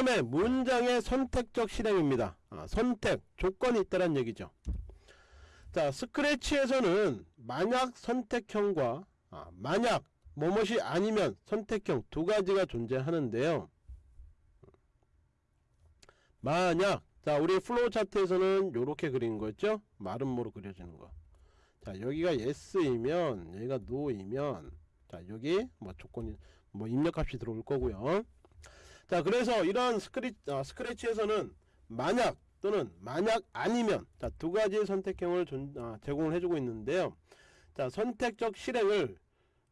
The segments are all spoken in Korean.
다음에 문장의 선택적 실행입니다. 아, 선택 조건이 있다는 얘기죠. 자 스크래치에서는 만약 선택형과 아, 만약 뭐뭇이 아니면 선택형 두 가지가 존재하는데요. 만약 자 우리 플로우 차트에서는 이렇게 그린 거죠. 마름모로 그려지는 거. 자 여기가 yes이면 여기가 no이면 자 여기 뭐 조건이 뭐 입력값이 들어올 거고요. 자 그래서 이런 스크리, 아, 스크래치에서는 만약 또는 만약 아니면 자 두 가지 선택형을 존, 아, 제공을 해주고 있는데요. 자 선택적 실행을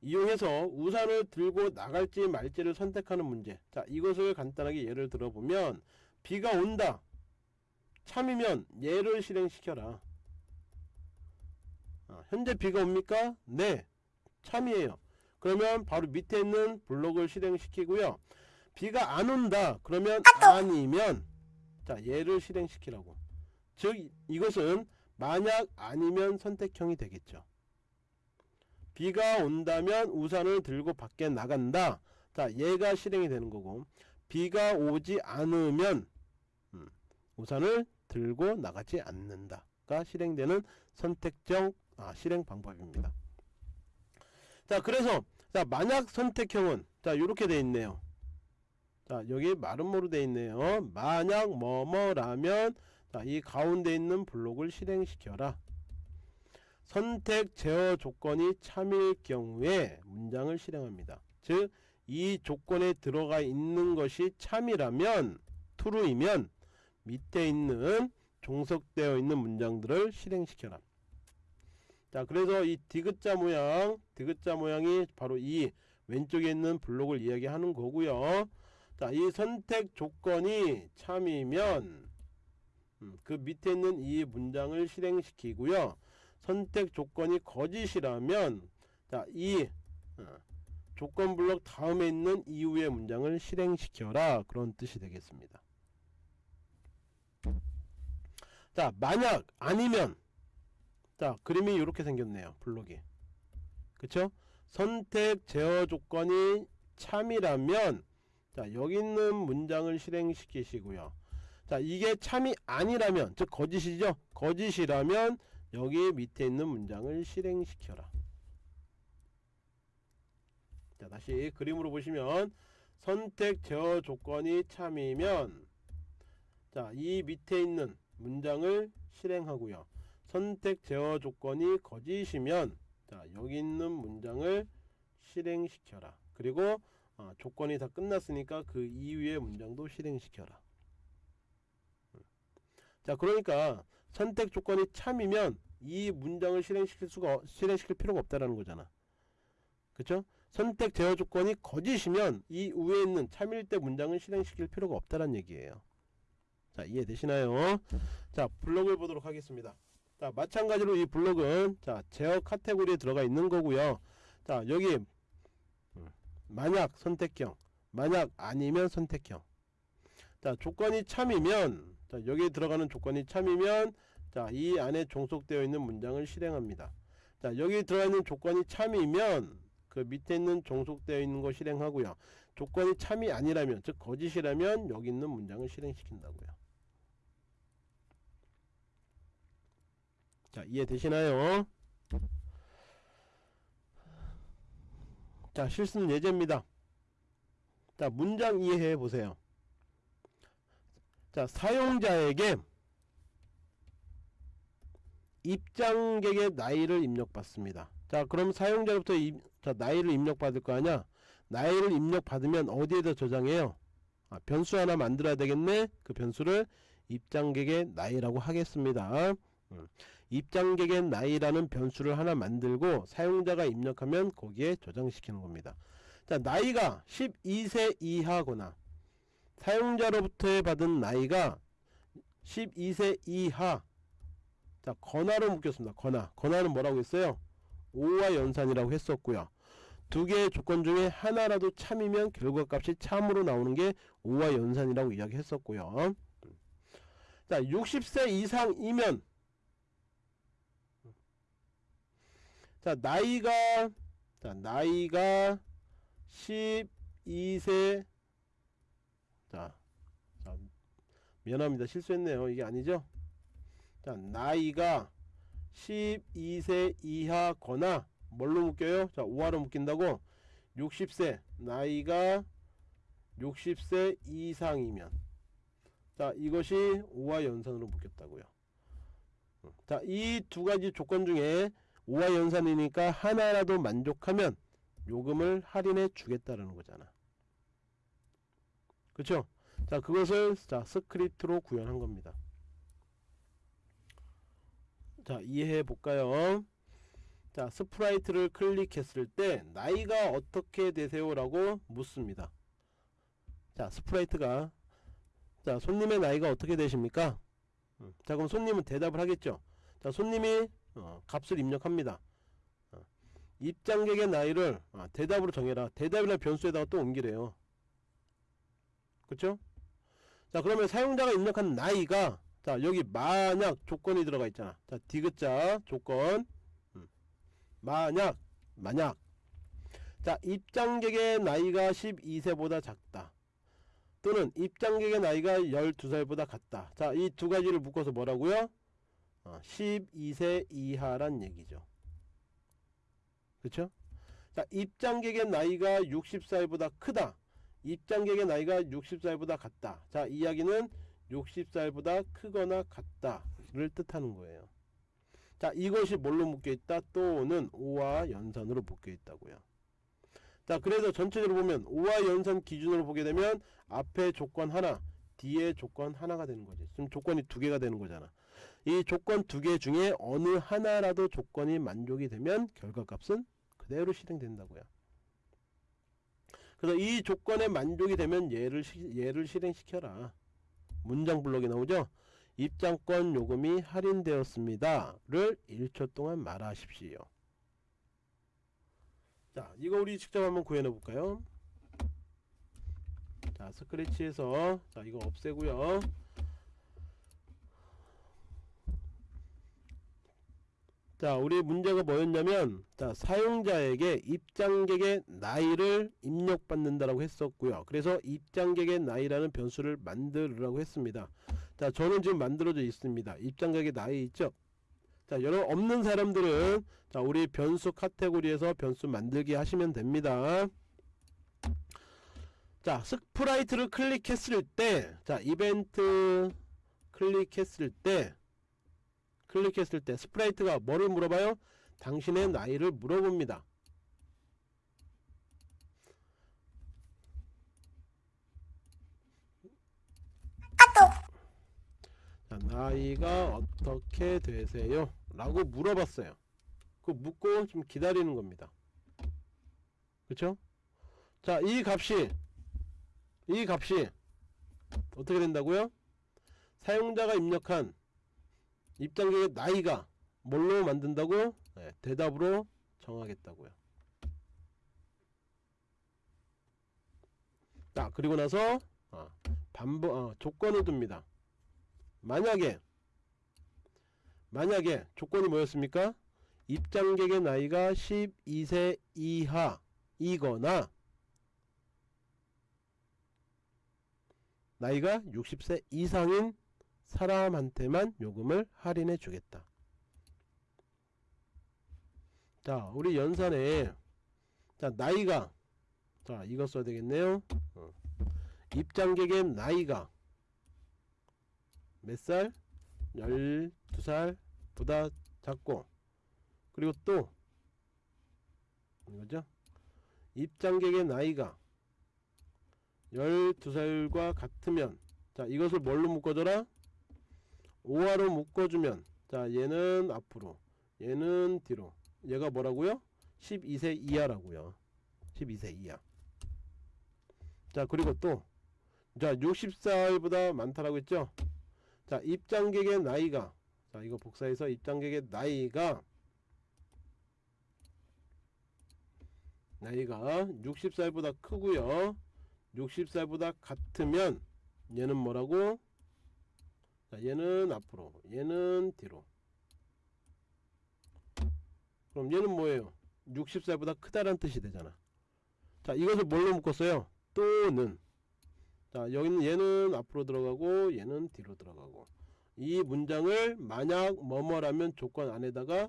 이용해서 우산을 들고 나갈지 말지를 선택하는 문제. 자 이것을 간단하게 예를 들어보면 비가 온다. 참이면 얘를 실행시켜라. 아, 현재 비가 옵니까? 네. 참이에요. 그러면 바로 밑에 있는 블록을 실행시키고요 비가 안 온다 그러면 아니면 자 얘를 실행시키라고. 즉 이것은 만약 아니면 선택형이 되겠죠. 비가 온다면 우산을 들고 밖에 나간다. 자 얘가 실행이 되는 거고 비가 오지 않으면 음, 우산을 들고 나가지 않는다가 실행되는 선택적 아, 실행 방법입니다. 자 그래서 자 만약 선택형은 자 이렇게 돼 있네요 자 여기 마름모로 돼 있네요. 만약 뭐뭐라면 자, 이 가운데 있는 블록을 실행시켜라. 선택 제어 조건이 참일 경우에 문장을 실행합니다. 즉 이 조건에 들어가 있는 것이 참이라면 true이면 밑에 있는 종속되어 있는 문장들을 실행시켜라. 자 그래서 이 디귿자 모양 디귿자 모양이 바로 이 왼쪽에 있는 블록을 이야기하는 거고요 자 이 선택 조건이 참이면 음, 그 밑에 있는 이 문장을 실행시키고요. 선택 조건이 거짓이라면 자 이 어, 조건 블록 다음에 있는 이후의 문장을 실행시켜라. 그런 뜻이 되겠습니다. 자 만약 아니면 자 그림이 이렇게 생겼네요 블록이. 그쵸? 선택 제어 조건이 참이라면 자 여기 있는 문장을 실행시키시고요. 자 이게 참이 아니라면 즉 거짓이죠? 거짓이라면 여기 밑에 있는 문장을 실행시켜라. 자 다시 그림으로 보시면 선택 제어 조건이 참이면 자 이 밑에 있는 문장을 실행하고요. 선택 제어 조건이 거짓이면 자 여기 있는 문장을 실행시켜라. 그리고 어, 조건이 다 끝났으니까 그 이후의 문장도 실행시켜라. 자 그러니까 선택 조건이 참이면 이 문장을 실행시킬 수가 실행시킬 필요가 없다라는 거잖아. 그쵸? 선택 제어 조건이 거짓이면 이 위에 있는 참일 때 문장을 실행시킬 필요가 없다는 얘기예요. 자 이해되시나요? 자 블록을 보도록 하겠습니다. 자 마찬가지로 이 블록은 자 제어 카테고리에 들어가 있는 거고요. 자 여기 음, 만약 선택형 만약 아니면 선택형. 자 조건이 참이면 자 여기에 들어가는 조건이 참이면 자 이 안에 종속되어 있는 문장을 실행합니다. 자 여기 들어가 있는 조건이 참이면 그 밑에 있는 종속되어 있는 거 실행하고요. 조건이 참이 아니라면 즉 거짓이라면 여기 있는 문장을 실행시킨다고요. 자 이해 되시나요 자 실수는 예제입니다. 자 문장 이해해 보세요. 자 사용자에게 입장객의 나이를 입력받습니다. 자 그럼 사용자로부터 이, 자, 나이를 입력받을 거 아냐 나이를 입력받으면 어디에다 저장해요? 아, 변수 하나 만들어야 되겠네? 그 변수를 입장객의 나이라고 하겠습니다. 음. 입장객의 나이라는 변수를 하나 만들고 사용자가 입력하면 거기에 저장시키는 겁니다. 자 나이가 12세 이하거나 사용자로부터 받은 나이가 12세 이하. 자 건화로 묶였습니다. 건화. 건화는 뭐라고 했어요? 5와 연산이라고 했었고요. 두 개의 조건 중에 하나라도 참이면 결과값이 참으로 나오는 게 5와 연산이라고 이야기했었고요. 자 60세 이상이면 자 나이가 자 나이가 12세. 자 미안합니다. 실수했네요. 이게 아니죠? 자 나이가 12세 이하거나 뭘로 묶여요? 자 5하로 묶인다고. 60세. 나이가 60세 이상이면. 자 이것이 5화 연산으로 묶였다고요. 자 이 두 가지 조건 중에 5화 연산이니까 하나라도 만족하면 요금을 할인해 주겠다라는 거잖아. 그쵸? 자 그것을 자 스크립트로 구현한 겁니다. 자 이해해 볼까요? 자 sprite를 클릭했을 때 나이가 어떻게 되세요? 라고 묻습니다. 자 sprite가 자 손님의 나이가 어떻게 되십니까? 음, 자 그럼 손님은 대답을 하겠죠? 자 손님이 어, 값을 입력합니다. 어, 입장객의 나이를 아, 대답으로 정해라. 대답이나 변수에다가 또 옮기래요. 그쵸? 자 그러면 사용자가 입력한 나이가 자 여기 만약 조건이 들어가 있잖아. 자 디귿자 조건. 음, 만약 만약. 자 입장객의 나이가 12세보다 작다. 또는 입장객의 나이가 12살보다 같다. 자 이 두 가지를 묶어서 뭐라고요 어, 12세 이하란 얘기죠. 그쵸? 자 입장객의 나이가 60살보다 크다. 입장객의 나이가 60살보다 같다. 자 이야기는 60살보다 크거나 같다를 뜻하는 거예요. 자 이것이 뭘로 묶여있다? 또는 5와 연산으로 묶여있다고요. 자 그래서 전체적으로 보면 5와 연산 기준으로 보게 되면 앞에 조건 하나 뒤에 조건 하나가 되는 거지. 지금 조건이 두 개가 되는 거잖아 이 조건 두 개 중에 어느 하나라도 조건이 만족이 되면 결과값은 그대로 실행된다고요. 그래서 이 조건에 만족이 되면 얘를, 시, 얘를 실행시켜라. 문장 블록에 나오죠? 입장권 요금이 할인되었습니다 를 1초 동안 말하십시오. 자 이거 우리 직접 한번 구현해 볼까요? 자 스크래치에서 자 이거 없애고요 자 우리 문제가 뭐였냐면 자 사용자에게 입장객의 나이를 입력받는다라고 했었고요. 그래서 입장객의 나이라는 변수를 만들으라고 했습니다. 자 저는 지금 만들어져 있습니다. 입장객의 나이 있죠? 자 여러분 없는 사람들은 자 우리 변수 카테고리에서 변수 만들기 하시면 됩니다. 자 sprite를 클릭했을 때자 이벤트 클릭했을 때 클릭했을 때 sprite가 뭐를 물어봐요? 당신의 나이를 물어봅니다. 자, 나이가 어떻게 되세요? 라고 물어봤어요. 그 묻고 좀 기다리는 겁니다. 그쵸? 자, 이 값이 이 값이 어떻게 된다고요? 사용자가 입력한 입장객의 나이가 뭘로 만든다고? 네, 대답으로 정하겠다고요. 자 그리고 나서 어, 반복 어, 조건을 둡니다. 만약에 만약에 조건이 뭐였습니까? 입장객의 나이가 12세 이하이거나 나이가 60세 이상인 사람한테만 요금을 할인해 주겠다. 자 우리 연산에 자 나이가 자 이거 써야 되겠네요. 어. 입장객의 나이가 몇 살? 12살보다 작고. 그리고 또 이거죠? 입장객의 나이가 12살과 같으면 자 이것을 뭘로 묶어줘라 5화로 묶어주면 자 얘는 앞으로 얘는 뒤로. 얘가 뭐라고요? 12세 이하라고요. 12세 이하. 자 그리고 또 자 60살보다 많다라고 했죠? 자 입장객의 나이가 자 이거 복사해서 입장객의 나이가 나이가 60살보다 크고요. 60살보다 같으면 얘는 뭐라고 자 얘는 앞으로 얘는 뒤로. 그럼 얘는 뭐예요? 60살보다 크다란 뜻이 되잖아. 자 이것을 뭘로 묶었어요? 또는. 자 여기는 얘는 앞으로 들어가고 얘는 뒤로 들어가고. 이 문장을 만약 뭐뭐라면 조건 안에다가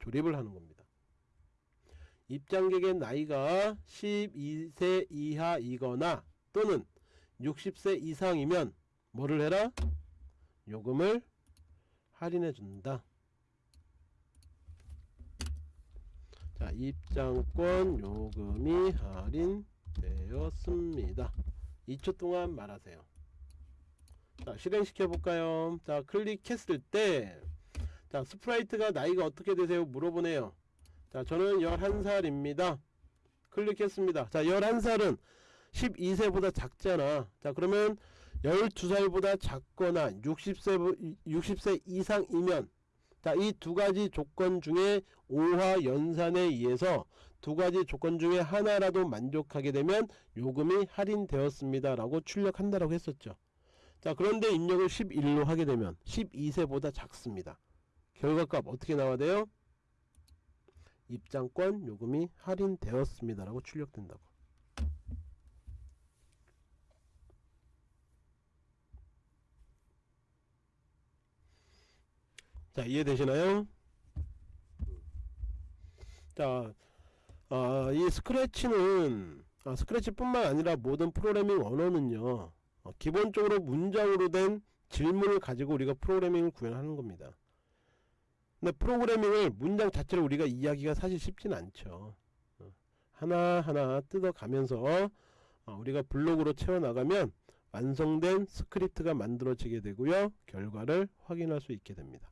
조립을 하는 겁니다. 입장객의 나이가 12세 이하이거나 또는 60세 이상이면 뭐를 해라? 요금을 할인해 준다. 자, 입장권 요금이 할인되었습니다. 2초 동안 말하세요. 자, 실행시켜 볼까요? 자, 클릭했을 때 자, sprite가 나이가 어떻게 되세요? 물어보네요. 자, 저는 11살입니다. 클릭했습니다. 자, 11살은 12세보다 작잖아. 자, 그러면 12살보다 작거나 60세, 60세 이상이면 자, 이 두 가지 조건 중에 5화 연산에 의해서 두 가지 조건 중에 하나라도 만족하게 되면 요금이 할인되었습니다. 라고 출력한다라고 했었죠. 자, 그런데 입력을 11로 하게 되면 12세보다 작습니다. 결과값 어떻게 나와야 돼요? 입장권 요금이 할인되었습니다. 라고 출력된다고. 자 이해되시나요? 자, 아, 이 스크래치는 아, 스크래치뿐만 아니라 모든 프로그래밍 언어는요 어, 기본적으로 문장으로 된 질문을 가지고 우리가 프로그래밍을 구현하는 겁니다. 근데 프로그래밍을 문장 자체를 우리가 이해하기가 사실 쉽진 않죠. 어, 하나하나 뜯어가면서 어, 우리가 블록으로 채워나가면 완성된 스크립트가 만들어지게 되고요. 결과를 확인할 수 있게 됩니다.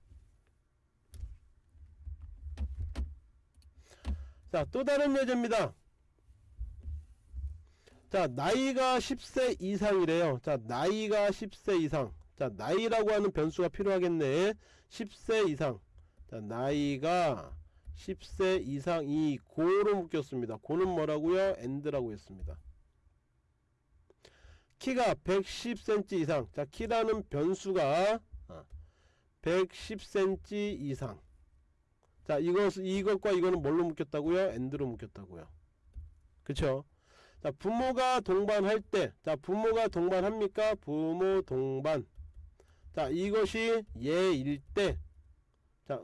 자, 또 다른 예제입니다. 자, 나이가 10세 이상이래요. 자, 나이가 10세 이상. 자, 나이라고 하는 변수가 필요하겠네. 10세 이상. 자, 나이가 10세 이상이 고로 묶였습니다. 고는 뭐라고요? and라고 했습니다. 키가 110cm 이상. 자, 키라는 변수가 110cm 이상. 자 이것 이것과 이거는 뭘로 묶였다고요? 엔드로 묶였다고요. 그쵸? 자 부모가 동반할 때, 자 부모가 동반합니까? 부모 동반. 자 이것이 예일 때, 자,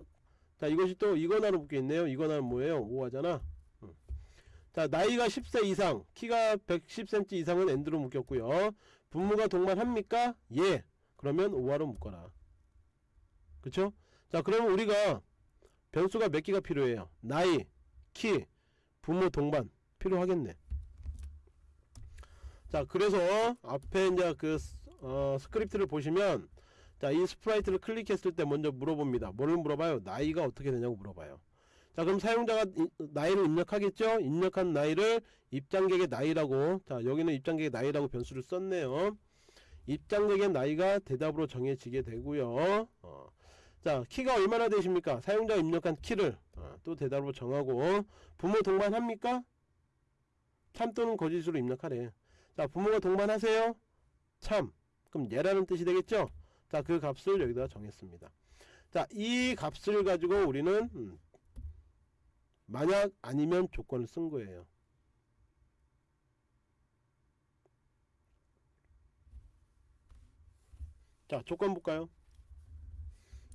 자 이것이 또 이거나로 묶여 있네요. 이거나는 뭐예요? 5하잖아. 자 나이가 10세 이상, 키가 110cm 이상은 엔드로 묶였고요. 부모가 동반합니까? 예. 그러면 5화로 묶어라. 그쵸? 자 그러면 우리가 변수가 몇 개가 필요해요? 나이 키 부모 동반 필요하겠네. 자 그래서 앞에 이제 그 어, 스크립트를 보시면 자 이 sprite를 클릭했을 때 먼저 물어봅니다. 뭐를 물어봐요? 나이가 어떻게 되냐고 물어봐요. 자 그럼 사용자가 이, 나이를 입력하겠죠? 입력한 나이를 입장객의 나이라고 자 여기는 입장객의 나이라고 변수를 썼네요. 입장객의 나이가 대답으로 정해지게 되고요. 어. 자 키가 얼마나 되십니까? 사용자가 입력한 키를 어, 또 대답으로 정하고 부모 동반합니까? 참 또는 거짓으로 입력하래. 자 부모가 동반하세요? 참. 그럼 예라는 뜻이 되겠죠? 자 그 값을 여기다 정했습니다. 자 이 값을 가지고 우리는 음, 만약 아니면 조건을 쓴 거예요. 자 조건 볼까요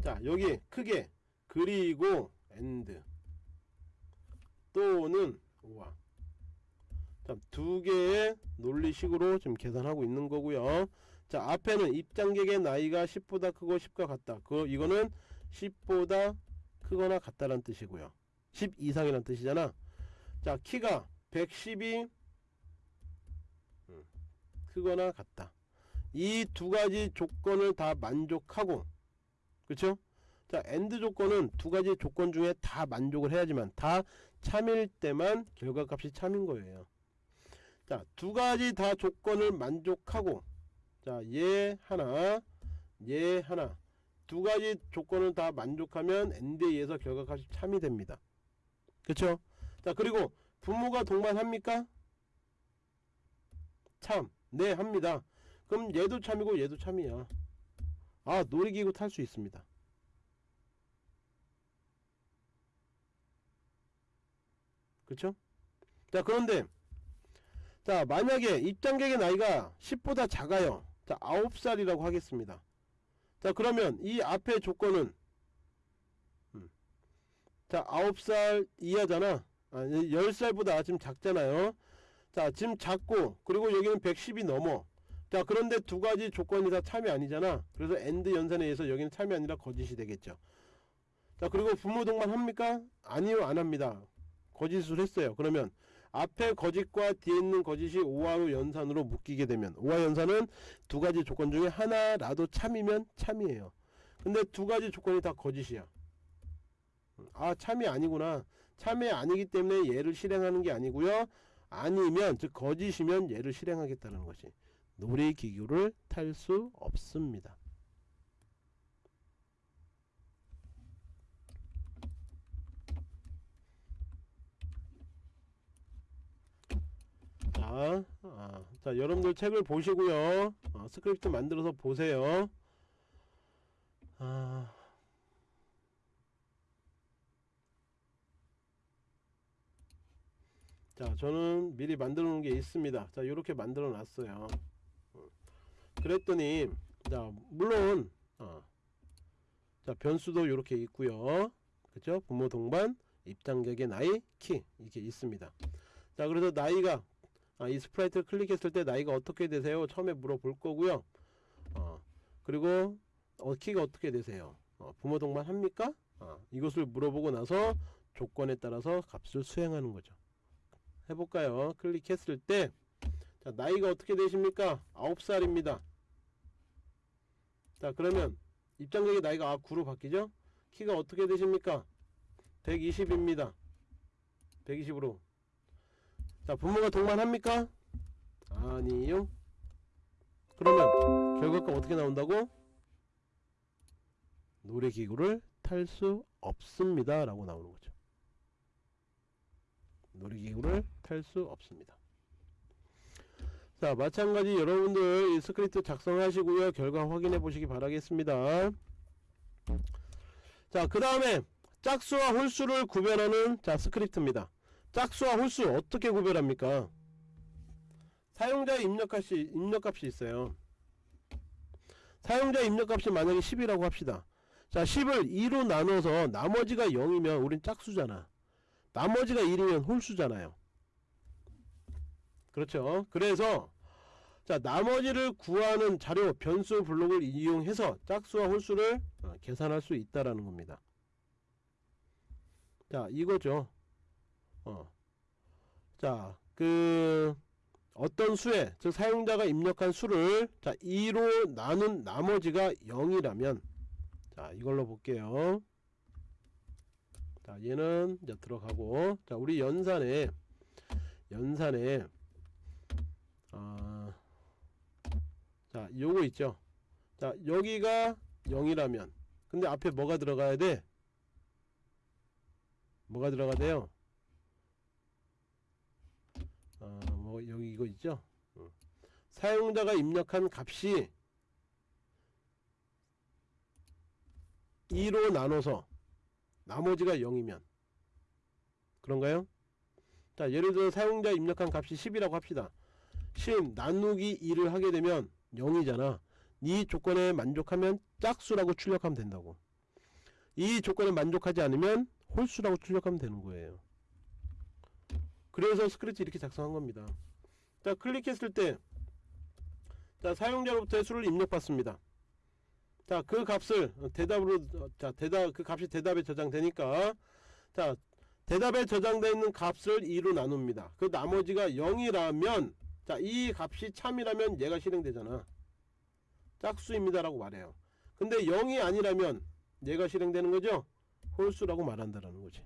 자 여기 크게 그리고 and 또는 or. 두 개의 논리식으로 지금 계산하고 있는 거고요. 자 앞에는 입장객의 나이가 10보다 크고 10과 같다. 그 이거는 10보다 크거나 같다란 뜻이고요. 10 이상이란 뜻이잖아. 자 키가 110이 음, 크거나 같다. 이 두 가지 조건을 다 만족하고 그쵸? 자 and 조건은 두 가지 조건 중에 다 만족을 해야지만 다 참일 때만 결과값이 참인 거예요. 자 두 가지 다 조건을 만족하고 자얘 하나 얘 하나. 두 가지 조건을 다 만족하면 and에 의해서 결과값이 참이 됩니다. 그쵸? 자 그리고 부모가 동반합니까? 참 네 합니다. 그럼 얘도 참이고 얘도 참이야 아 놀이기구 탈 수 있습니다. 그쵸? 자 그런데 자 만약에 입장객의 나이가 10보다 작아요. 자 9살이라고 하겠습니다. 자 그러면 이 앞에 조건은 음, 자 9살 이하잖아. 아, 10살보다 지금 작잖아요. 자 지금 작고 그리고 여기는 110이 넘어 자 그런데 두 가지 조건이 다 참이 아니잖아. 그래서 and 연산에 의해서 여기는 참이 아니라 거짓이 되겠죠. 자 그리고 부모 동반 합니까? 아니요 안 합니다. 거짓을 했어요. 그러면 앞에 거짓과 뒤에 있는 거짓이 or로 연산으로 묶이게 되면 오화 연산은 두 가지 조건 중에 하나라도 참이면 참이에요. 근데 두 가지 조건이 다 거짓이야. 아 참이 아니구나. 참이 아니기 때문에 얘를 실행하는 게 아니고요. 아니면 즉 거짓이면 얘를 실행하겠다는 것이 놀이기구를 탈 수 없습니다. 자, 아, 자 여러분들 책을 보시고요. 어, 스크립트 만들어서 보세요. 아, 자 저는 미리 만들어 놓은 게 있습니다. 자 이렇게 만들어 놨어요. 어, 그랬더니 자 물론 어, 자 변수도 이렇게 있고요. 그죠 부모 동반 입장객의 나이 키 이렇게 있습니다. 자 그래서 나이가 아, 이 sprite를 클릭했을 때 나이가 어떻게 되세요? 처음에 물어볼 거고요. 어, 그리고 어, 키가 어떻게 되세요? 어, 부모 동반 합니까? 어, 이것을 물어보고 나서 조건에 따라서 값을 수행하는 거죠. 해볼까요? 클릭했을 때 자, 나이가 어떻게 되십니까? 9살입니다 자 그러면 입장객의 나이가 아 9로 바뀌죠? 키가 어떻게 되십니까? 120입니다. 120으로. 자 부모가 동반합니까? 아니요. 그러면 결과가 어떻게 나온다고? 놀이기구를 탈 수 없습니다. 라고 나오는 거죠. 놀이기구를 탈 수 없습니다 자 마찬가지 여러분들 이 스크립트 작성하시고요. 결과 확인해 보시기 바라겠습니다. 자 그 다음에 짝수와 홀수를 구별하는 자 스크립트입니다. 짝수와 홀수 어떻게 구별합니까? 사용자 입력값이 입력값이 있어요. 사용자 입력값이 만약에 10이라고 합시다. 자 10을 2로 나눠서 나머지가 0이면 우린 짝수잖아. 나머지가 1이면 홀수잖아요. 그렇죠? 그래서 자 나머지를 구하는 자료 변수 블록을 이용해서 짝수와 홀수를 어, 계산할 수 있다라는 겁니다 자 이거죠 어. 자, 그 어떤 수에 즉 사용자가 입력한 수를 자 2로 나눈 나머지가 0이라면 자 이걸로 볼게요. 자 얘는 이제 들어가고 자 우리 연산에 연산에 아, 자 요거 있죠. 자 여기가 0이라면 근데 앞에 뭐가 들어가야 돼? 뭐가 들어가야 돼요? 어, 뭐 여기 이거 있죠 어. 사용자가 입력한 값이 2로 나눠서 나머지가 0이면 그런가요? 자 예를 들어 사용자 입력한 값이 10이라고 합시다 10 나누기 2를 하게 되면 0이잖아. 이 조건에 만족하면 짝수라고 출력하면 된다고. 이 조건에 만족하지 않으면 홀수라고 출력하면 되는 거예요. 그래서 스크립트 이렇게 작성한 겁니다. 자 클릭했을 때 자 사용자로부터의 수를 입력받습니다. 자 그 값을 대답으로 자 대답 그 값이 대답에 저장되니까 자 대답에 저장되어 있는 값을 2로 나눕니다. 그 나머지가 0이라면 자 이 값이 참이라면 얘가 실행되잖아. 짝수입니다 라고 말해요. 근데 0이 아니라면 얘가 실행되는 거죠? 홀수라고 말한다라는 거지.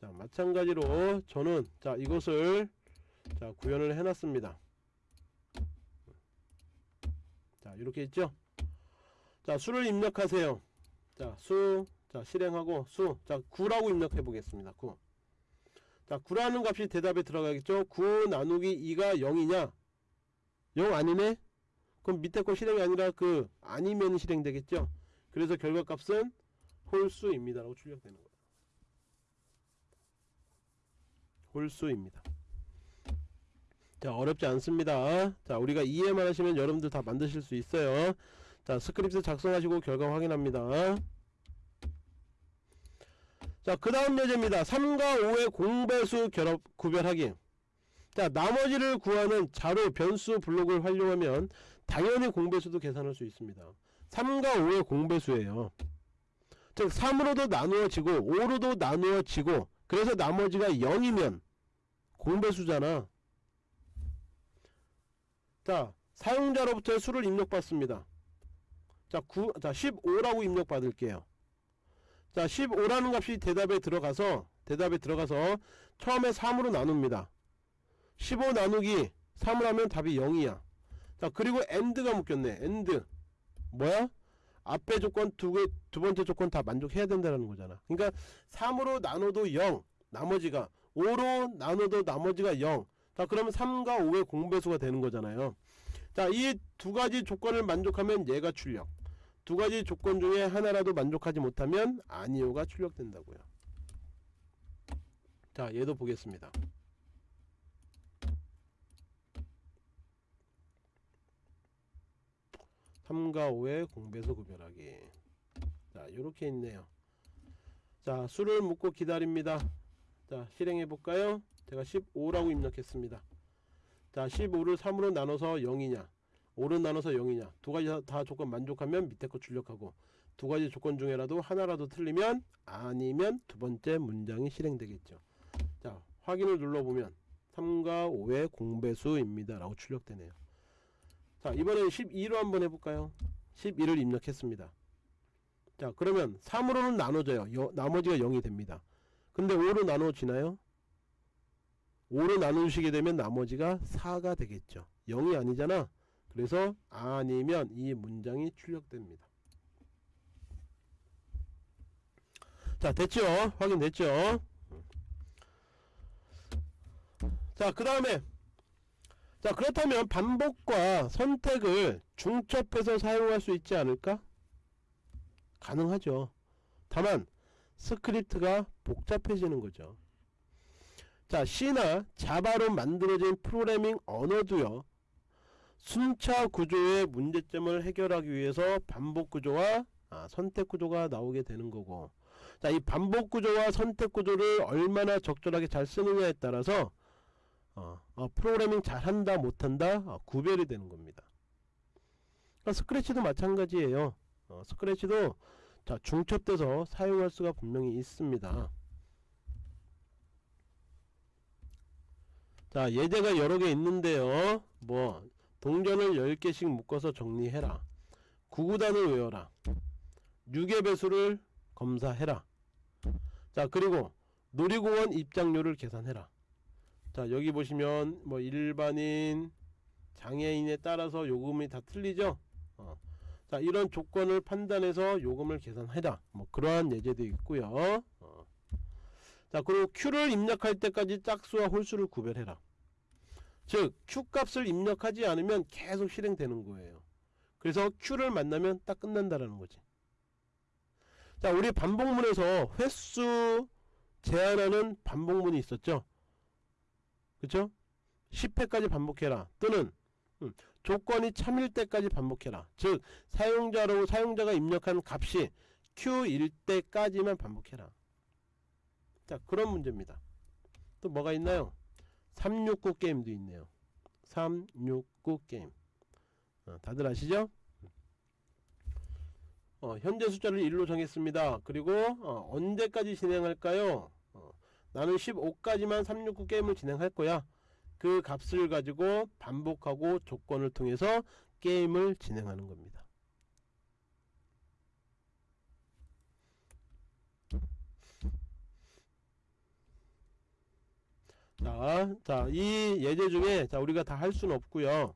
자 마찬가지로 저는 자 이것을 자 구현을 해놨습니다. 자 이렇게 있죠? 자 수를 입력하세요. 자 수 자 실행하고 수 자 9라고 입력해 보겠습니다. 9 자 9라는 값이 대답에 들어가겠죠 9 나누기 2가 0이냐 0 아니네 그럼 밑에 거 실행이 아니라 그 아니면 실행되겠죠 그래서 결과값은 홀수입니다 라고 출력되는 거예요 홀수입니다. 자 어렵지 않습니다. 자 우리가 이해만 하시면 여러분들 다 만드실 수 있어요. 자 스크립트 작성하시고 결과 확인합니다. 자 그 다음 예제입니다. 3과 5의 공배수 결합 구별 하기 자 나머지를 구하는 자료 변수 블록을 활용하면 당연히 공배수도 계산할 수 있습니다. 3과 5의 공배수예요. 즉 3으로도 나누어지고 5로도 나누어지고 그래서 나머지가 0이면 공배수잖아. 자 사용자로부터 수를 입력받습니다. 자, 9, 자 15라고 입력받을게요. 자 15라는 값이 대답에 들어가서 대답에 들어가서 처음에 3으로 나눕니다. 15 나누기 3을 하면 답이 0이야. 자 그리고 AND가 묶였네. AND 뭐야? 앞에 조건 두 개, 두 번째 조건 다 만족해야 된다는 거잖아. 그러니까 3으로 나눠도 0, 나머지가 5로 나눠도 나머지가 0. 자, 그러면 3과 5의 공배수가 되는 거잖아요. 자, 이 두 가지 조건을 만족하면 얘가 출력. 두 가지 조건 중에 하나라도 만족하지 못하면 아니오가 출력된다고요. 자, 얘도 보겠습니다. 삼과 5의 공배수 구별하기. 자 이렇게 있네요. 자 수를 묻고 기다립니다. 자 실행해 볼까요? 제가 15라고 입력했습니다. 자 15를 3으로 나눠서 0이냐 5로 나눠서 0이냐. 두 가지 다, 다 조건 만족하면 밑에 거 출력하고 두 가지 조건 중에라도 하나라도 틀리면 아니면 두 번째 문장이 실행되겠죠. 자 확인을 눌러보면 3과 5의 공배수입니다. 라고 출력되네요. 자 이번엔 12로 한번 해볼까요? 12를 입력했습니다. 자 그러면 3으로는 나눠져요. 여, 나머지가 0이 됩니다. 근데 5로 나눠지나요? 5로 나누시게 되면 나머지가 4가 되겠죠. 0이 아니잖아 그래서 아니면 이 문장이 출력됩니다 자 됐죠 확인됐죠 자그 다음에 자 그렇다면 반복과 선택을 중첩해서 사용할 수 있지 않을까? 가능하죠. 다만 스크립트가 복잡해지는 거죠. 자 C나 Java로 만들어진 프로그래밍 언어도요. 순차 구조의 문제점을 해결하기 위해서 반복 구조와 아, 선택 구조가 나오게 되는 거고. 자 이 반복 구조와 선택 구조를 얼마나 적절하게 잘 쓰느냐에 따라서 어, 어, 프로그래밍 잘한다 못한다 어, 구별이 되는 겁니다. 그러니까 스크래치도 마찬가지예요. 어, 스크래치도 자 중첩돼서 사용할 수가 분명히 있습니다. 자 예제가 여러 개 있는데요. 뭐 동전을 10개씩 묶어서 정리해라. 구구단을 외워라. 6의 배수를 검사해라. 자 그리고 놀이공원 입장료를 계산해라. 자 여기 보시면 뭐 일반인 장애인에 따라서 요금이 다 틀리죠? 어. 자 이런 조건을 판단해서 요금을 계산해라. 뭐 그러한 예제도 있고요. 어. 자 그리고 Q를 입력할 때까지 짝수와 홀수를 구별해라 즉 Q 값을 입력하지 않으면 계속 실행되는 거예요. 그래서 Q를 만나면 딱 끝난다라는 거지. 자 우리 반복문에서 횟수 제한하는 반복문이 있었죠? 그쵸? 10회까지 반복해라. 또는 음, 조건이 참일 때까지 반복해라. 즉 사용자로 사용자가 입력한 값이 Q일 때까지만 반복해라. 자 그런 문제입니다. 또 뭐가 있나요 369 게임도 있네요. 369 게임. 어, 다들 아시죠? 어, 현재 숫자를 1로 정했습니다. 그리고 어, 언제까지 진행할까요? 나는 15까지만 369 게임을 진행할 거야. 그 값을 가지고 반복하고 조건을 통해서 게임을 진행하는 겁니다 자, 자, 이 예제 중에 자, 우리가 다 할 수는 없고요.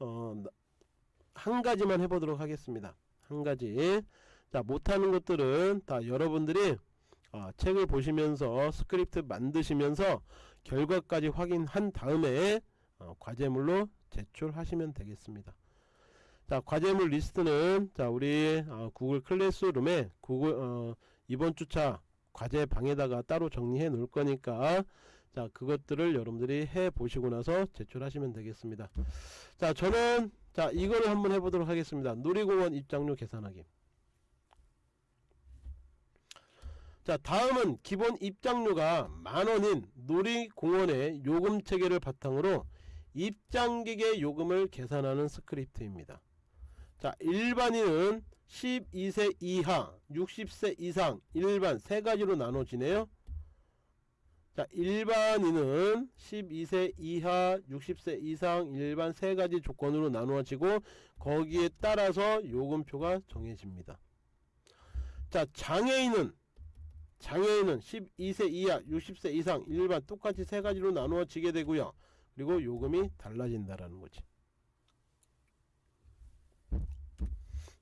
어, 한 가지만 해보도록 하겠습니다. 한 가지. 자, 못하는 것들은 다 여러분들이 어, 책을 보시면서 스크립트 만드시면서 결과까지 확인한 다음에 어, 과제물로 제출하시면 되겠습니다. 자 과제물 리스트는 자 우리 어, Google Classroom에 Google 어, 이번 주차 과제 방에다가 따로 정리해 놓을 거니까 자 그것들을 여러분들이 해 보시고 나서 제출하시면 되겠습니다. 자 저는 자 이거를 한번 해보도록 하겠습니다. 놀이공원 입장료 계산하기. 자 다음은 기본 입장료가 만원인 놀이공원의 요금 체계를 바탕으로 입장객의 요금을 계산하는 스크립트입니다. 자 일반인은 12세 이하 60세 이상 일반 세 가지로 나눠지네요 자 일반인은 12세 이하 60세 이상 일반 세 가지 조건으로 나누어지고 거기에 따라서 요금표가 정해집니다. 자 장애인은 장애인은 12세 이하 60세 이상 일반 똑같이 세 가지로 나누어지게 되고요. 그리고 요금이 달라진다라는 거지.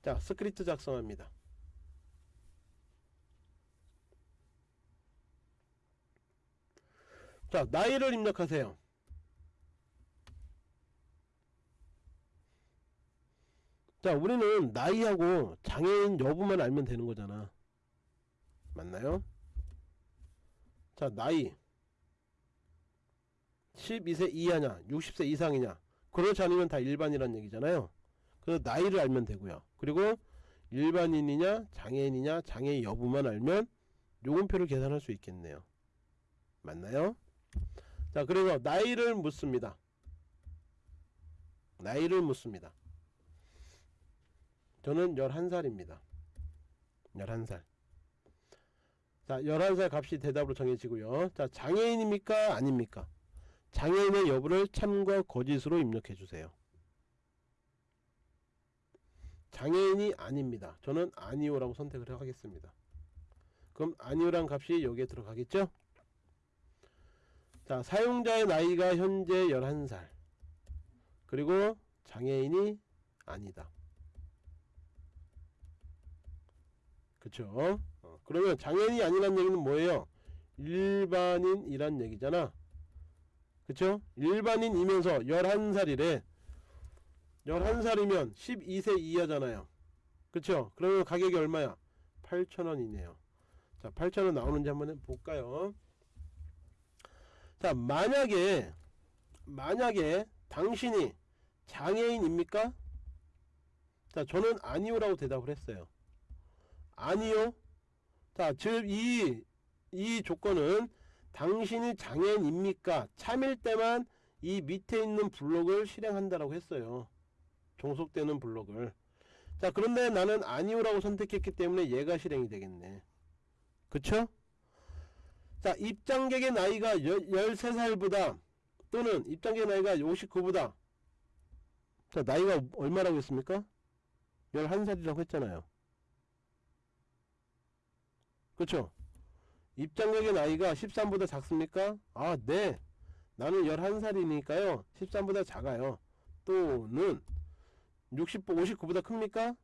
자 스크립트 작성합니다 자 나이를 입력하세요. 자 우리는 나이하고 장애인 여부만 알면 되는 거잖아. 맞나요? 자 나이. 12세 이하냐 60세 이상이냐. 그렇지 않으면 다 일반이란 얘기잖아요. 그래서 나이를 알면 되고요. 그리고 일반인이냐 장애인이냐 장애 여부만 알면 요금표를 계산할 수 있겠네요. 맞나요? 자 그래서 나이를 묻습니다. 나이를 묻습니다. 저는 11살입니다. 11살. 자 11살 값이 대답으로 정해지고요. 자 장애인입니까? 아닙니까? 장애인의 여부를 참과 거짓으로 입력해 주세요. 장애인이 아닙니다. 저는 아니오라고 선택을 하겠습니다. 그럼 아니오란 값이 여기에 들어가겠죠 자 사용자의 나이가 현재 11살. 그리고 장애인이 아니다. 그쵸? 어, 그러면 장애인이 아니란 얘기는 뭐예요? 일반인이란 얘기잖아. 그쵸? 일반인이면서 11살이래. 11살이면 12세 이하잖아요. 그쵸? 그러면 가격이 얼마야? 8,000원이네요. 자 8,000원 나오는지 한번 볼까요 자 만약에 만약에 당신이 장애인입니까? 자 저는 아니오라고 대답을 했어요. 아니요. 자즉이 이 조건은 당신이 장애인입니까? 참일 때만 이 밑에 있는 블록을 실행한다라고 했어요. 종속되는 블록을. 자 그런데 나는 아니오라고 선택했기 때문에 얘가 실행이 되겠네. 그쵸? 자 입장객의 나이가 13살보다 또는 입장객 나이가 59보다 자 나이가 얼마라고 했습니까? 11살이라고 했잖아요 그쵸? 입장객의 나이가 13보다 작습니까? 아 네 나는 11살이니까요 13보다 작아요 또는 60, 59보다 큽니까?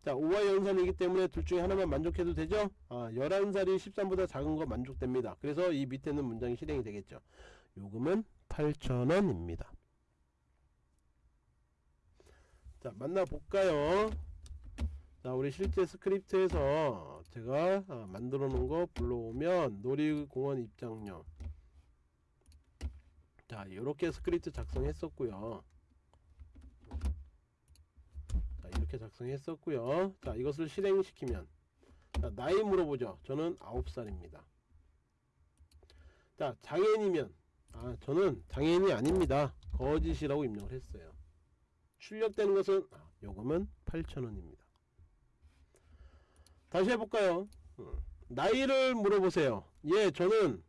어. 자 5와 연산이기 때문에 둘 중에 하나만 만족해도 되죠? 아 11살이 13보다 작은 거 만족됩니다. 그래서 이 밑에는 문장이 실행이 되겠죠. 요금은 8,000원입니다. 자 만나볼까요? 자 우리 실제 스크립트에서 제가 아, 만들어 놓은 거 불러오면 놀이공원 입장료. 자 이렇게 스크립트 작성했었고요. 자 이렇게 작성했었고요. 자 이것을 실행시키면. 자 나이 물어보죠. 저는 9살입니다. 자 장애인이면. 아 저는 장애인이 아닙니다. 거짓이라고 입력을 했어요. 출력되는 것은 아, 요금은 8,000원입니다. 다시 해볼까요? 음, 나이를 물어보세요. 예 저는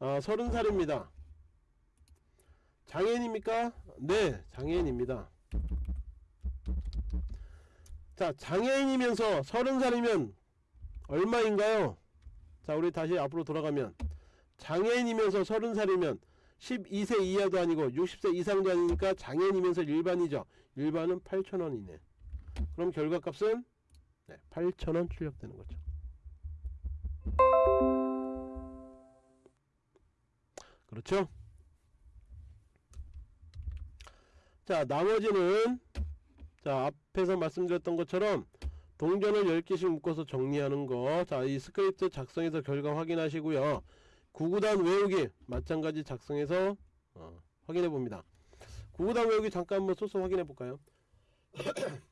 아, 30살입니다. 장애인입니까? 네 장애인입니다 자 장애인이면서 30살이면 얼마인가요? 자 우리 다시 앞으로 돌아가면. 장애인이면서 30살이면 12세 이하도 아니고 60세 이상도 아니니까 장애인이면서 일반이죠. 일반은 8,000원이네. 그럼 결과값은? 네, 8,000원 출력되는 거죠. 그렇죠? 자 나머지는 자 앞에서 말씀드렸던 것처럼 동전을 10개씩 묶어서 정리하는 거 자 이 스크립트 작성해서 결과 확인하시고요 구구단 외우기 마찬가지 작성해서 어, 확인해 봅니다. 구구단 외우기 잠깐 한번 소스 확인해 볼까요?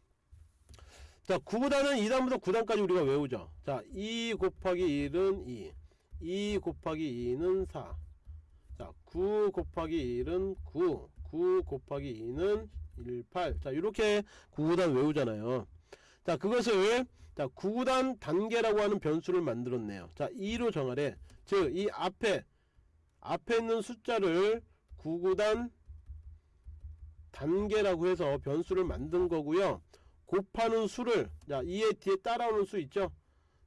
자, 구구단은 2단부터 9단까지 우리가 외우죠. 자, 2 곱하기 1은 2. 2 곱하기 2는 4. 자, 9 곱하기 1은 9. 9 곱하기 2는 1, 8. 자, 이렇게 9구단 외우잖아요. 자, 그것을 자, 9구단 단계라고 하는 변수를 만들었네요. 자, 2로 정하래. 즉, 이 앞에 앞에 있는 숫자를 9구단 단계라고 해서 변수를 만든 거고요. 곱하는 수를 자 이에 뒤에 따라오는 수 있죠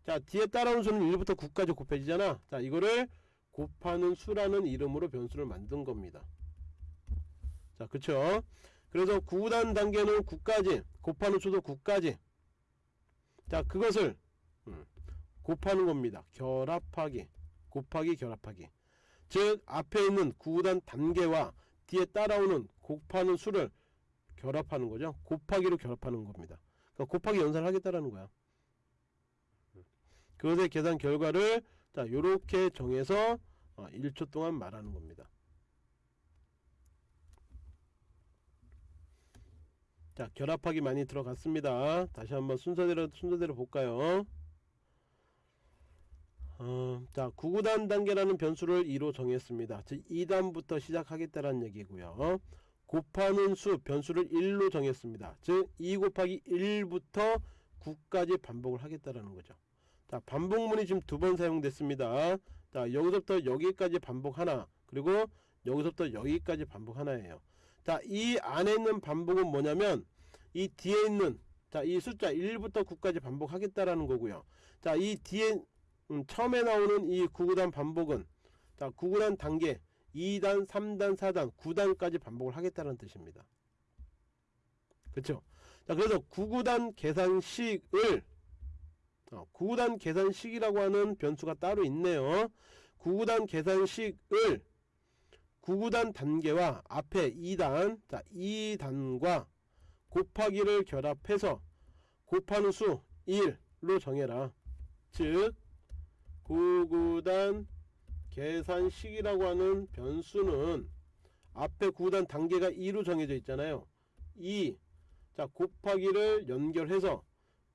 자 뒤에 따라오는 수는 1부터 9까지 곱해지잖아 자 이거를 곱하는 수라는 이름으로 변수를 만든 겁니다 자 그쵸 그래서 9단 단계는 9까지 곱하는 수도 9까지 자 그것을 음, 곱하는 겁니다 결합하기 곱하기 결합하기 즉 앞에 있는 9단 단계와 뒤에 따라오는 곱하는 수를 결합하는 거죠. 곱하기로 결합하는 겁니다. 그러니까 곱하기 연산을 하겠다라는 거야. 그것의 계산 결과를 자 요렇게 정해서 1초 동안 말하는 겁니다. 자 결합하기 많이 들어갔습니다. 다시 한번 순서대로 순서대로 볼까요? 어, 자 9구단 단계라는 변수를 2로 정했습니다. 즉 2단부터 시작하겠다라는 얘기고요. 곱하는 수 변수를 1로 정했습니다. 즉 2 곱하기 1부터 9까지 반복을 하겠다라는 거죠. 자 반복문이 지금 두 번 사용됐습니다. 자 여기서부터 여기까지 반복 하나 그리고 여기서부터 여기까지 반복 하나예요. 자 이 안에 있는 반복은 뭐냐면 이 뒤에 있는 자 이 숫자 1부터 9까지 반복하겠다라는 거고요. 자 이 뒤에 음, 처음에 나오는 이 9구단 반복은 자 9구단 단계 2단, 3단, 4단, 9단까지 반복을 하겠다는 뜻입니다. 그쵸? 자, 그래서 9구단 계산식을 어, 9구단 계산식이라고 하는 변수가 따로 있네요. 9구단 계산식을 9구단 단계와 앞에 2단, 자, 2단과 곱하기를 결합해서 곱하는 수 1로 정해라. 즉 9구단 계산식이라고 하는 변수는 앞에 9단 단계가 2로 정해져 있잖아요 2. 자 곱하기를 연결해서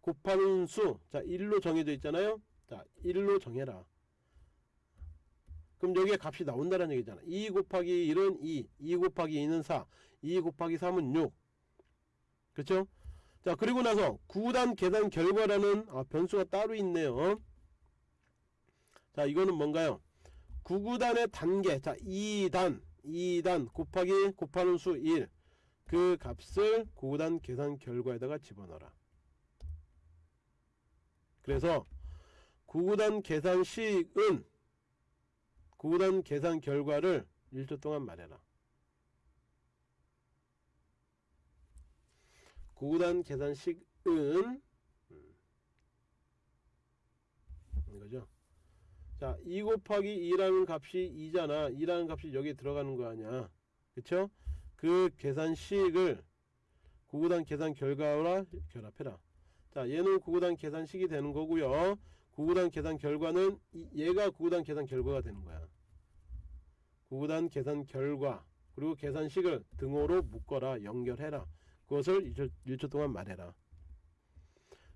곱하는 수, 자 1로 정해져 있잖아요 자 1로 정해라 그럼 여기에 값이 나온다는 얘기잖아. 2 곱하기 1은 2, 2 곱하기 2는 4, 2 곱하기 3은 6 그쵸? 자 그리고 나서 9단 계산 결과라는 아, 변수가 따로 있네요. 자 이거는 뭔가요? 9구단의 단계 자 2단 2단 곱하기 곱하는 수 1 그 값을 9구단 계산 결과에다가 집어넣어라. 그래서 9구단 계산식은 9 구단 계산 결과를 1초 동안 말해라 9구단 계산식은 음, 이거죠 자, 2 곱하기 2라는 값이 2잖아. 2라는 값이 여기에 들어가는 거 아니야. 그쵸? 그 계산식을 구구단 계산 결과와 결합해라. 자, 얘는 구구단 계산식이 되는 거고요. 구구단 계산 결과는 얘가 구구단 계산 결과가 되는 거야. 구구단 계산 결과 그리고 계산식을 등호로 묶어라. 연결해라. 그것을 1초, 1초 동안 말해라.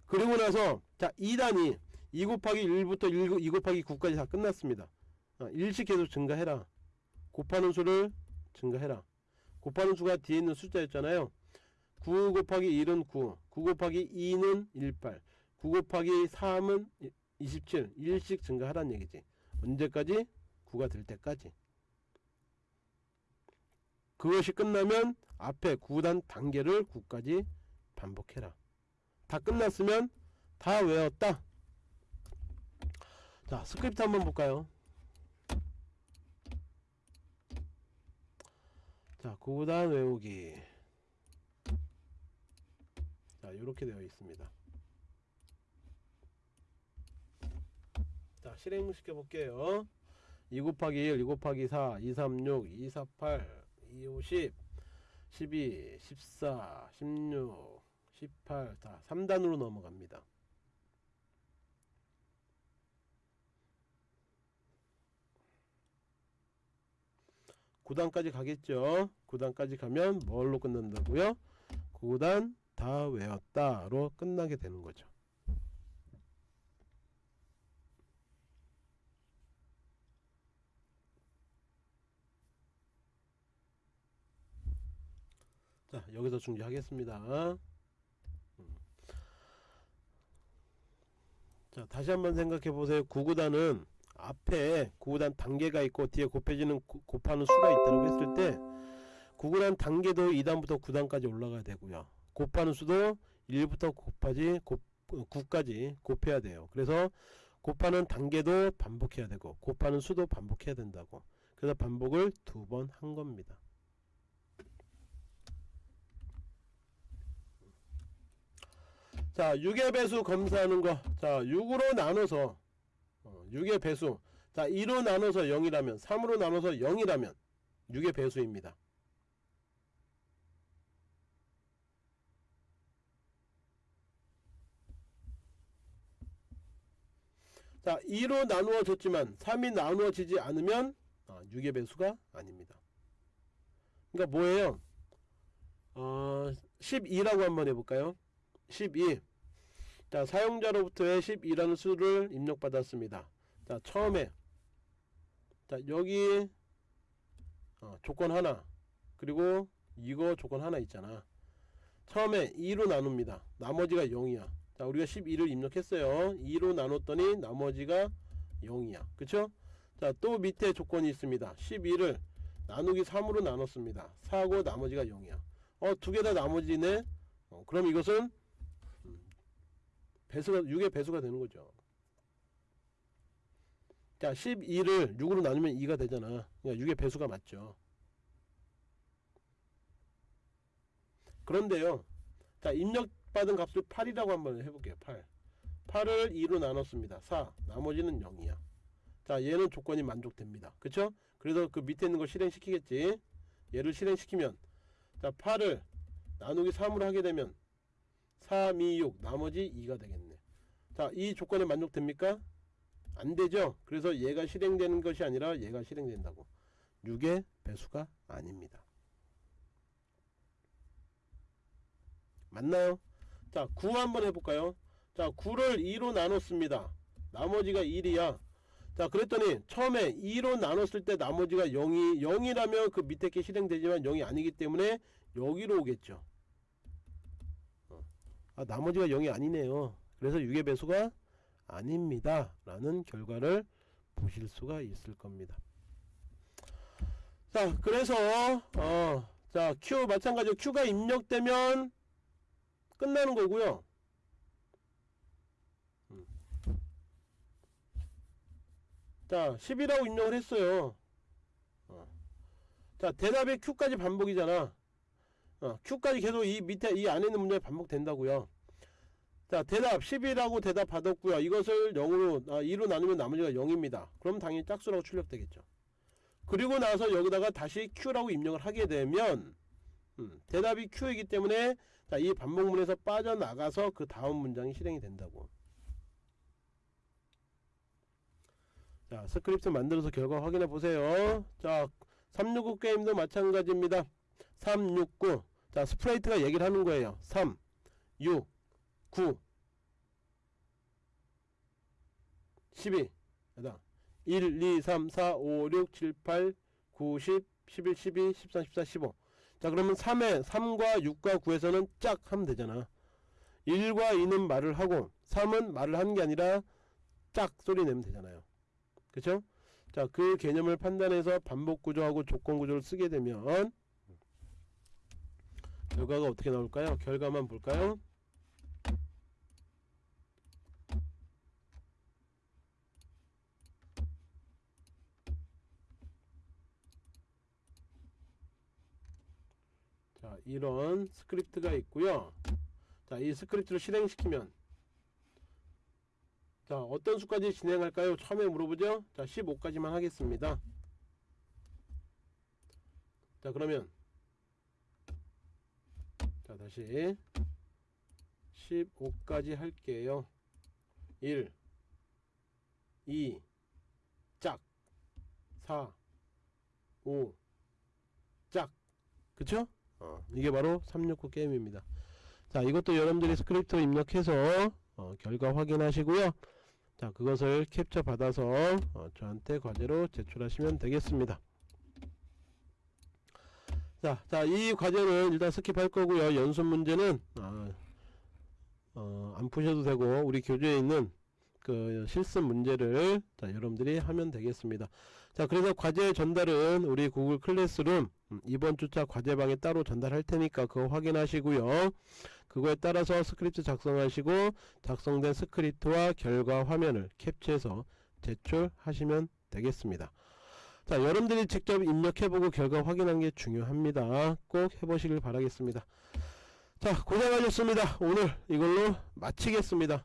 그리고 나서 자 2단이 2 곱하기 1부터 1, 2 곱하기 9까지 다 끝났습니다. 아, 일씩 계속 증가해라. 곱하는 수를 증가해라. 곱하는 수가 뒤에 있는 숫자였잖아요. 9 곱하기 1은 9, 9 곱하기 2는 18, 9 곱하기 3은 27, 1씩 증가하라는 얘기지. 언제까지? 9가 될 때까지. 그것이 끝나면 앞에 9단 단계를 9까지 반복해라. 다 끝났으면 다 외웠다. 자 스크립트 한번 볼까요? 자 구구단 외우기. 자 이렇게 되어 있습니다. 자 실행 시켜 볼게요. 2 곱하기 1 2 곱하기 4 2 3 6 2 4 8 2 5 10 12 14 16 18 자, 3단으로 넘어갑니다. 9단까지 가겠죠? 9단까지 가면 뭘로 끝난다고요? 9단 다 외웠다로 끝나게 되는 거죠 자 여기서 중지하겠습니다. 음. 자 다시 한번 생각해 보세요. 9구단은 앞에 9구단 단계가 있고 뒤에 곱해지는 고- 곱하는 수가 있다고 했을 때 9구단 단계도 2단부터 9단까지 올라가야 되고요. 곱하는 수도 1부터 곱하지 곱, 9까지 곱해야 돼요. 그래서 곱하는 단계도 반복해야 되고 곱하는 수도 반복해야 된다고. 그래서 반복을 두 번 한 겁니다 자 6의 배수 검사하는 거자 6으로 나눠서 어, 6의 배수. 자 2로 나눠서 0이라면 3으로 나눠서 0이라면 6의 배수입니다. 자 2로 나누어졌지만 3이 나누어지지 않으면 어, 6의 배수가 아닙니다. 그러니까 뭐예요? 어, 12라고 한번 해볼까요? 12 자, 사용자로부터의 12라는 수를 입력받았습니다. 자, 처음에 자, 여기 어, 조건 하나 그리고 이거 조건 하나 있잖아. 처음에 2로 나눕니다. 나머지가 0이야. 자, 우리가 12를 입력했어요. 2로 나눴더니 나머지가 0이야. 그쵸? 자, 또 밑에 조건이 있습니다. 12를 나누기 3으로 나눴습니다. 4고 나머지가 0이야. 어, 두 개 다 나머지네. 어, 그럼 이것은 배수가 6의 배수가 되는 거죠. 자, 12를 6으로 나누면 2가 되잖아. 그러니까 6의 배수가 맞죠. 그런데요. 자, 입력받은 값을 8이라고 한번 해볼게요. 8. 8을 2로 나눴습니다. 4. 나머지는 0이야. 자, 얘는 조건이 만족됩니다. 그쵸? 그래서 그 밑에 있는 걸 실행시키겠지. 얘를 실행시키면 자, 8을 나누기 3으로 하게 되면 3, 2, 6 나머지 2가 되겠네. 자이 조건에 만족됩니까? 안되죠. 그래서 얘가 실행되는 것이 아니라 얘가 실행된다고. 6의 배수가 아닙니다. 맞나요? 자 9 한번 해볼까요? 자 9를 2로 나눴습니다. 나머지가 1이야. 자 그랬더니 처음에 2로 나눴을 때 나머지가 0이 0이라면 그 밑에 게 실행되지만 0이 아니기 때문에 여기로 오겠죠 아, 나머지가 0이 아니네요. 그래서 6의 배수가 아닙니다. 라는 결과를 보실 수가 있을 겁니다. 자, 그래서 어, 자, Q 마찬가지로 Q가 입력되면 끝나는 거고요. 음. 자, 10이라고 입력을 했어요. 어. 자, 대답이 Q까지 반복이잖아. 어, Q까지 계속 이 밑에 이 안에 있는 문제 반복된다고요. 자 대답 10이라고 대답 받았고요. 이것을 0으로 아, 2로 나누면 나머지가 0입니다. 그럼 당연히 짝수라고 출력되겠죠. 그리고 나서 여기다가 다시 Q라고 입력을 하게 되면 음, 대답이 Q이기 때문에 자, 이 반복문에서 빠져나가서 그 다음 문장이 실행이 된다고. 자 스크립트 만들어서 결과 확인해 보세요. 자 369 게임도 마찬가지입니다. 369. 자, 스프레이트가 얘기를 하는 거예요. 3, 6, 9, 12. 그다음 1, 2, 3, 4, 5, 6, 7, 8, 9, 10, 11, 12, 13, 14, 15. 자, 그러면 3에 3과 6과 9에서는 짝 하면 되잖아. 1과 2는 말을 하고 3은 말을 하는 게 아니라 짝 소리 내면 되잖아요. 그쵸? 자, 그 개념을 판단해서 반복 구조하고 조건 구조를 쓰게 되면 결과가 어떻게 나올까요? 결과만 볼까요? 자 이런 스크립트가 있고요 자이 스크립트를 실행시키면 자 어떤 수까지 진행할까요? 처음에 물어보죠 자 15까지만 하겠습니다 자 그러면 자 다시. 15까지 할게요. 1 2 짝 4 5 짝. 그쵸? 어, 이게 바로 369 게임입니다. 자 이것도 여러분들이 스크립트 입력해서 어, 결과 확인하시고요. 자 그것을 캡처 받아서 어, 저한테 과제로 제출하시면 되겠습니다 자, 자, 이 과제는 일단 skip할 거고요. 연습 문제는 아, 어, 안 푸셔도 되고 우리 교재에 있는 그 실습 문제를 자, 여러분들이 하면 되겠습니다. 자, 그래서 과제 전달은 우리 구글 클래스룸 음, 이번 주차 과제방에 따로 전달할 테니까 그거 확인하시고요. 그거에 따라서 스크립트 작성하시고 작성된 스크립트와 결과 화면을 캡처해서 제출하시면 되겠습니다. 자 여러분들이 직접 입력해보고 결과 확인하는 게 중요합니다. 꼭 해보시길 바라겠습니다. 자 고생 하셨습니다. 오늘 이걸로 마치겠습니다